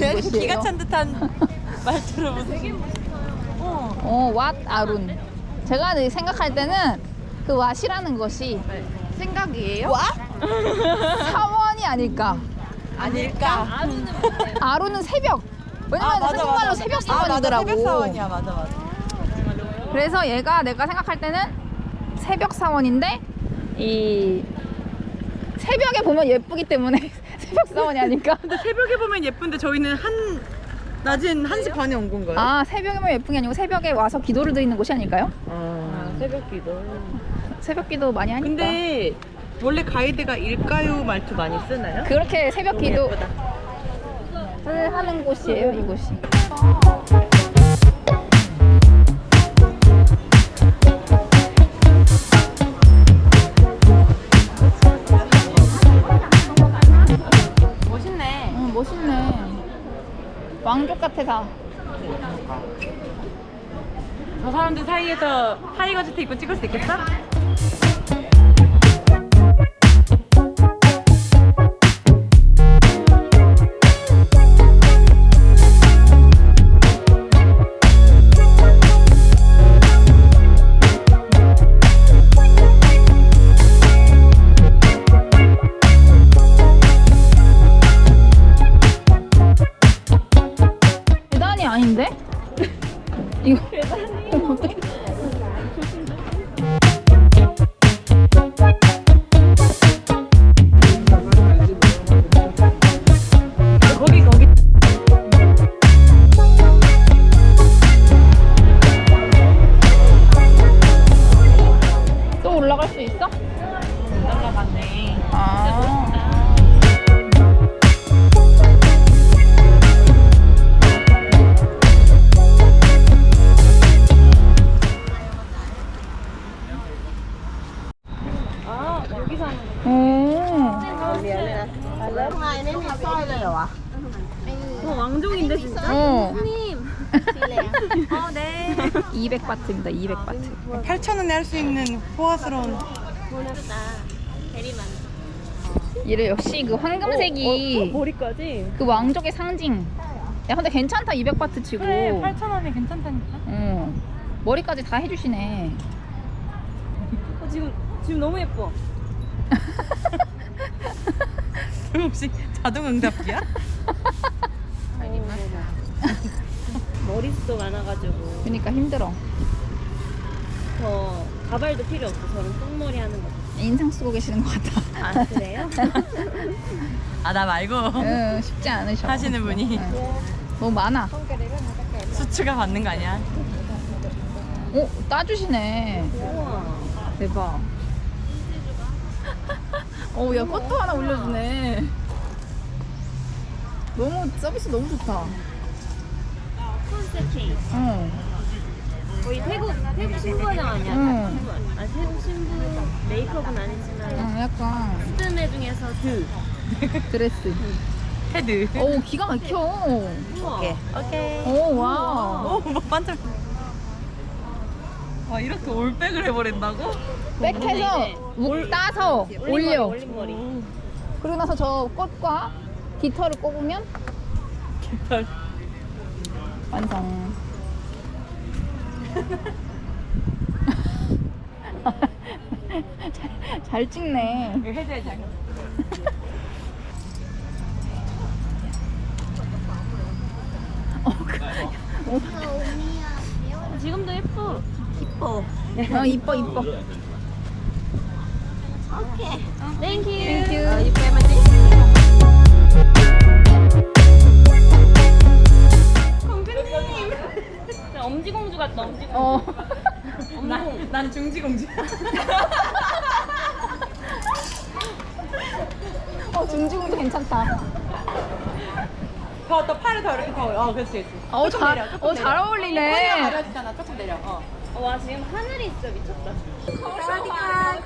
그왓 그냥 곳이에요. 기가 찬 듯한 말투로 무슨 어. 어, 왓 아룬. 제가 생각할 때는 그 왓이라는 것이 생각이에요? 와? 사원이 아닐까. 아닐까? 아룬은 새벽. 왜냐면 한국말로 새벽 사원이더라고. 아, 맞아, 새벽 사원이야 맞아 맞아 그래서 얘가 내가 생각할 때는 새벽 사원인데 이 새벽에 보면 예쁘기 때문에 새벽 사원이 아닐까? 근데 새벽에 보면 예쁜데 저희는 한 낮은 1시 반에 온 건가요? 아 새벽에만 예쁜 게 아니고 새벽에 와서 기도를 드리는 곳이 아닐까요? 아, 새벽 기도 새벽 기도 많이 하니까. 근데 원래 가이드가 일가요 말투 많이 쓰나요? 그렇게 새벽 예쁘다. 하는 곳이에요 이곳이. 같아 다. 저 사람들 사이에서 타이거 즈트 입고 찍을 수 있겠어? 할 수 있는 호화스러운 얘를 역시 그 황금색이 머리까지? 그 왕족의 상징. 야 근데 괜찮다 200바트 치고. 그래 8,000원에 괜찮다니까 어. 머리까지 다 해주시네. 어, 지금 지금 너무 예뻐 혹시 자동 응답기야? 머리숱도 많아가지고 그러니까 힘들어. 저 가발도 필요 없어 저는 똥머리 하는 거. 인상 쓰고 계시는 것 같아. 아 그래요? 아 나 말고 응, 쉽지 않으셔. 하시는 분이. 응. 너무 많아. 수추가 받는 거 아니야? 오, 따주시네. 우와. 대박. 어, 야, 꽃도 하나 올려주네. 너무, 서비스 너무 좋다. 컨셉 케이크. 응. 거의 태국 태국 신부화장 아니야? 응. 신부. 아 태국 신부 메이크업은 아니지만 응, 약간 스드메 중에서 드. 드레스. head 오, 기가 막혀. 오케이 오케이 오, wow. 오 뭐, 반짝 와 이렇게 올백을 해버린다고? back해서 묵 따서 올려. 올린 머리. 그리고 나서 저 꽃과 깃털을 꼽으면 깃털 완성. 잘, 잘 찍네. 이거 해줘야지 어, 그, 지금도 예뻐. 이뻐 어, 이뻐, 이뻐. Thank you. Thank you. 엄지공주 같다. 엄지공주. 어. 난, 난 중지공주 어, 중지공주 괜찮다. 더, 더 팔을 더 이렇게 더 어, 그렇지 그렇지 어, 조금 잘, 내려, 조금 어, 잘 내려. 허리가 어울리네. 가려지잖아 조금 내려 어. 와 지금 하늘이 진짜 미쳤다. 다완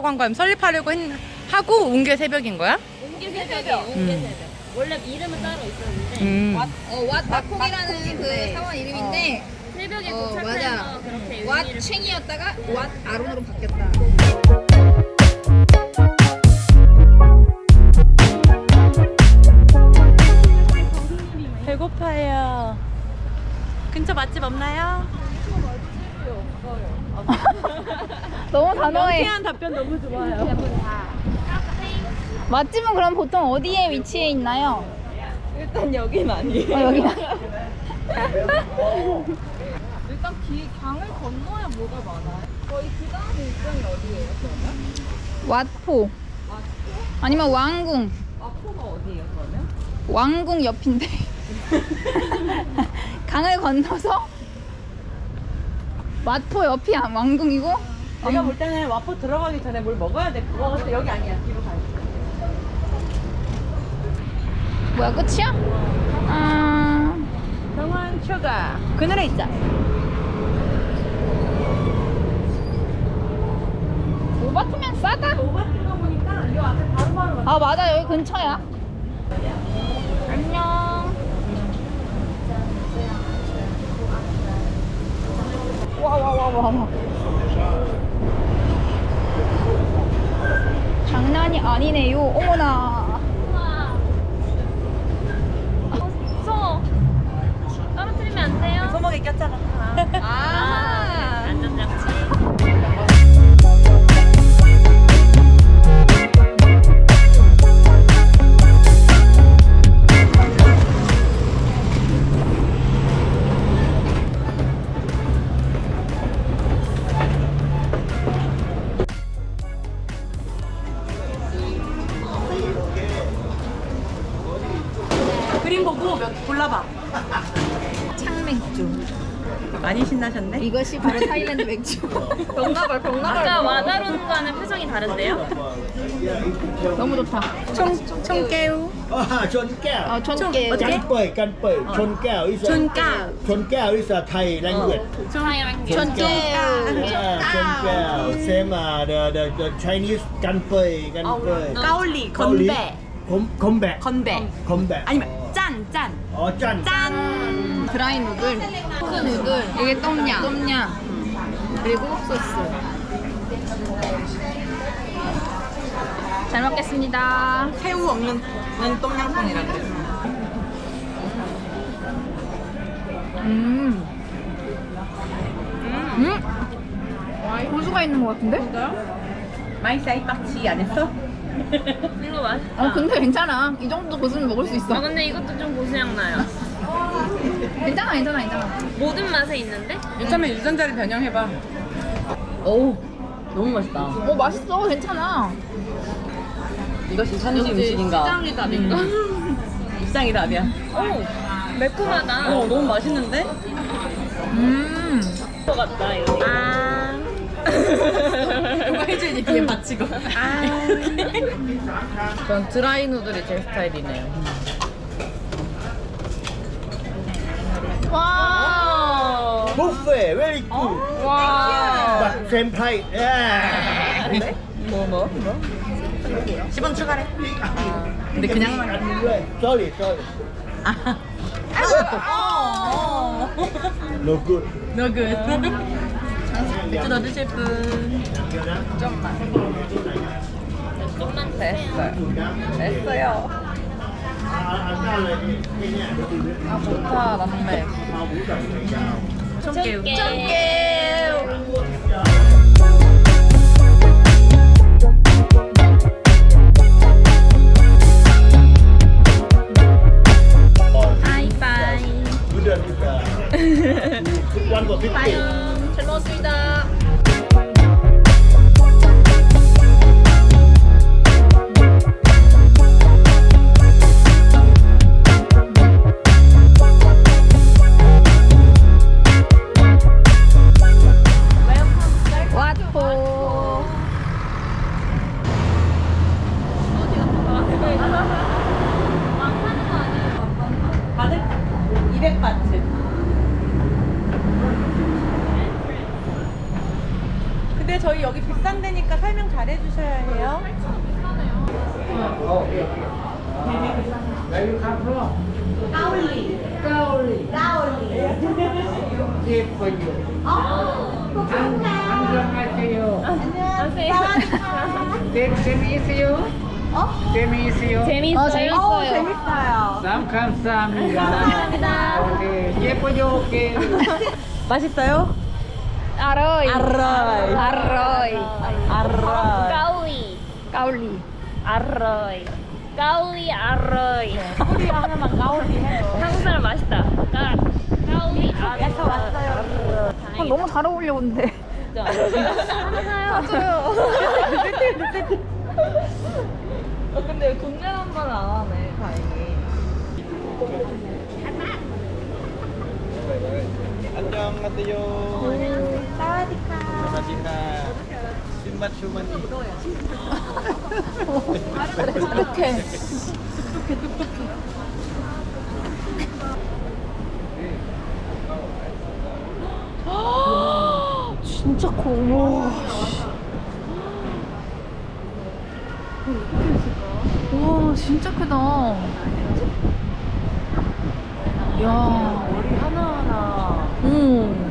설립하라고 한 거야. 설립하려고 했, 하고 온 게 새벽인 거야? 옮길 새벽에 옮길 새벽. 원래 이름은 따로 있었는데 음. 어, 왓 마콕이라는 그 사원 이름인데 새벽에 어, 도착해서. 그렇게 의미를 왓칭이었다가 왓 아론으로 바뀌었다. 배고파요. 근처 맛집 없나요? 너무 단호해. 명쾌한 답변 너무 좋아요. 맛집은 그럼 보통 어디에 위치해 있나요? 일단 여긴 아니에요. 어, 여기. 일단 기, 강을 건너야 뭐가 많아요? 저희 그 다음 일정이 어디예요, 그러면? 왓포. 아니면 왕궁. 마포가 어디예요, 그러면? 왕궁 옆인데. 강을 건너서 왓포 옆이 아- 왕궁이고 내가 볼 때는 와포 들어가기 전에 뭘 먹어야 돼. 그거 같아. 여기 아니야. 뒤로 가야 돼. 뭐야 끝이야? 아 병원 추가. 그늘에 있자. 오바트면 싸다. 오바트가 보니까 이 앞에 바로 바로 아 맞아 여기 근처야. 안녕. 와와와와 와. 아니네요. 어머나. 그림 보고 몇 골라봐. 창맥주. 많이 신나셨네. 이것이 바로 타일랜드 맥주. 병나발 병나발. 아까 와다론과는 표정이 다른데요? 너무 좋다. 총, 총깨우. 아. Chôn kẹo is a- chôn kẹo. Chôn kẹo is a Thai language. Yeah, chôn kẹo. Same uh, the, the, the Chinese cắn bời, cắn bời. 까올리. 건배. 건배. Khom bẹ. 아니면 짠, 짠. Ờ, chăn. 짠. 드라이 누들, 크 누들, 이게 똠양, 똠양, 그리고 소스. 잘 먹겠습니다. 새우 없는 똠양꿍이라 그래. 음. 음. 고수가 있는 것 같은데? ไม่ใส่ผักชี 안 했어? 이거 맛. 어 근데 괜찮아. 이 정도 고수는 먹을 수가 있어. 근데 이것도 좀 고수향 나요. 괜찮아, 괜찮아, 괜찮아. 모든 맛에 있는데? 이참에 유전자를 변형해봐. 어우, 너무 맛있다. 어 맛있어, 괜찮아. 이것이 현지 음식인가? 시장이 답인가? 시장이 답이야. 오 매콤하다. 어, 너무 맛있는데? 음. 것 같다 이거. 아. 해줘야지 뒤에 받치고. 아. 전 드라이 누들이 제 스타일이네요. 와. Very good. 와. But same price. Yeah. 뭐, 뭐? 뭐? 10원 추가래. 근데 그냥만. Sorry, sorry. 아. No good. No good. 맥주 넣어주실 분? 좀만 좀만 됐어요. 됐어요. 아 좋다 남맥 청개우 청개우 잘 먹었습니다. 오케이. 맛있어요? 아로이. 아로이. 아로이. 아라. 까우리. 까울리. 아로이. 까우리 아로이. 우리 하나만 가오리 해요. 한국 사람 맛있다. 까, 까우리 아로이. 아, 너무 잘 어울려 근데. 맞아요. 어, 근데 동네 한번안 하네, 다행히. 안녕하세요. 사와디카. 사와디카. 신맛 슈마니. 이렇게. 진짜 커. 우와. 와, 진짜 크다. 야. 머리 하나하나. 응.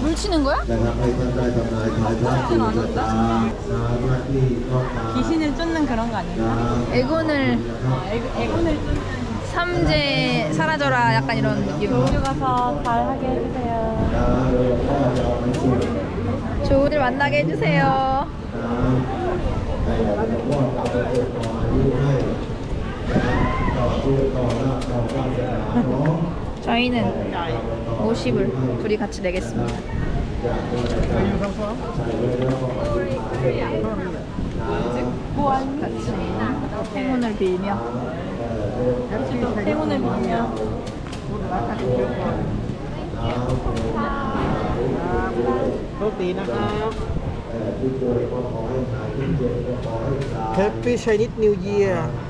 물 치는 거야? 귀신을 쫓는 그런 거 아닌가? 애군을 애군을 쫓는 삼재 사라져라 약간 이런 느낌 우주 가서 잘 하게 해주세요 조우들 만나게 해주세요 저희는 50을 둘이 같이 내겠습니다 같이 행운을 빌며 행운을 빌며 Happy Chinese New Year!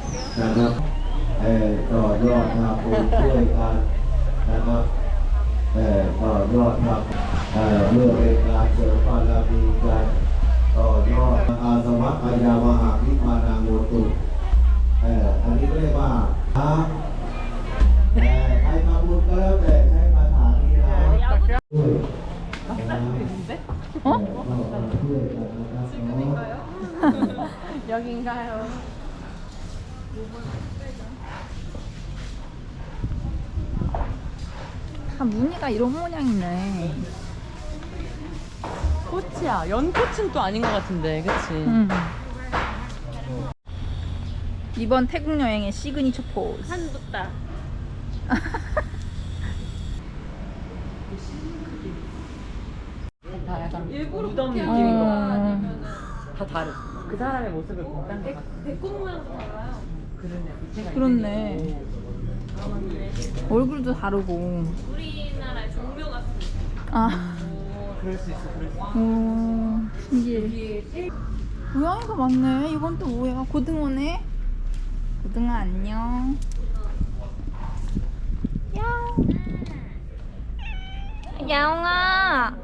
นนะครับเออต่อยอดทำบุญช่วยกันนะครับเออต่อยอดทำเออเพื่อเป็นการเสริมบารมีกันต่อยอดอาสวะอายามหาวิมานาโมตุเอออันนี้เรียกว่าพระแต่ใครทำบุญก็แล้วแต่ให้มาฐานนี้นะด้วย 어? 여긴가요? 다 무늬가 이런 모양이네. 꽃이야. 연꽃은 또 아닌 것 같은데, 그치? 음. 이번 태국 여행의 시그니처 포즈. 한붓다. 다 약간 무덤 느낌인 것 같아. 어, 다 다르. 그 사람의 모습을 보면 딴것 같아. 배꼽 모양도 달라요. 그러네. 밑에가 그렇네. 있네. 얼굴도 다르고. 우리나라의 종묘 같습니다. 아, 오, 그럴 수 있어, 그럴 수 있어. 오, 신기해. 고양이가 많네. 이건 또 뭐야? 고등어네? 고등어 안녕. 야옹. 야옹아.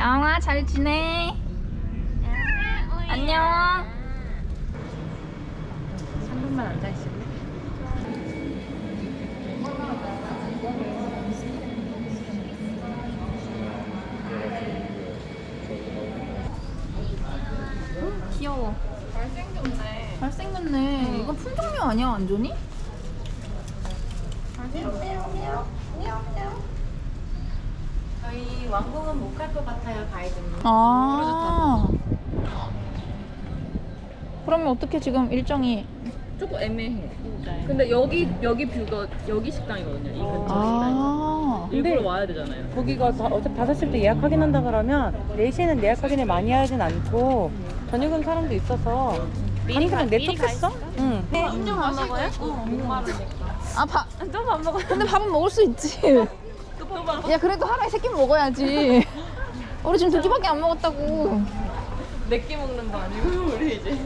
영아 잘 지내? 안녕 3분만 앉아있을래? 응? 귀여워 잘생겼네 잘생겼네 이건 품종류 아니야 완전히? 왕궁은 못 갈 것 같아요 바이든이 아. 그러면 어떻게 지금 일정이? 조금 애매해 네. 근데 여기 여기 뷰가 여기 식당이거든요. 이 근처 아. 식당이 일부러 와야 되잖아요. 거기가 다, 어차피 5시부터 예약 확인한다 그러면 4시에는 예약 확인을 많이 하진 않고 저녁은 사람도 있어서 아니 그냥 냅뒀겠어? 응. 혼자 밥 먹어요? 아, 어, 아 밥? 너밥 먹어 근데 밥은 먹을 수 있지. 야 그래도 하루에 세 끼 먹어야지. 우리 지금 두 끼밖에 안 먹었다고. 네 끼 먹는 거 아니고. 우리 이제.